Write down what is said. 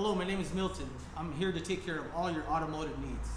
Hello, my name is Milton. I'm here to take care of all your automotive needs.